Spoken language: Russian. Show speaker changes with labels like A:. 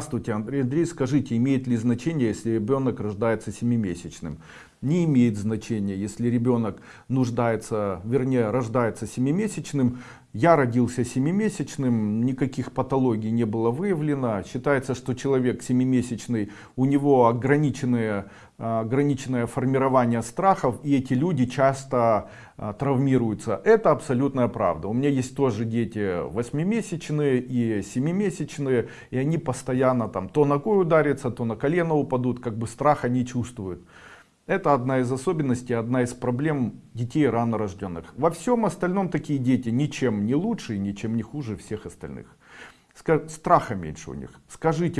A: Здравствуйте, Андрей Андрей, скажите, имеет ли значение, если ребенок рождается семимесячным? Не имеет значения, если ребенок нуждается, вернее, рождается семимесячным. Я родился семимесячным, никаких патологий не было выявлено. Считается, что человек семимесячный, у него ограниченное, ограниченное формирование страхов, и эти люди часто а, травмируются. Это абсолютная правда. У меня есть тоже дети восьмимесячные и семимесячные, и они постоянно там то ногой ударятся, то на колено упадут, как бы страха не чувствуют. Это одна из особенностей, одна из проблем детей рано рожденных. Во всем остальном такие дети ничем не лучше и ничем не хуже всех остальных. Страха меньше у них. Скажите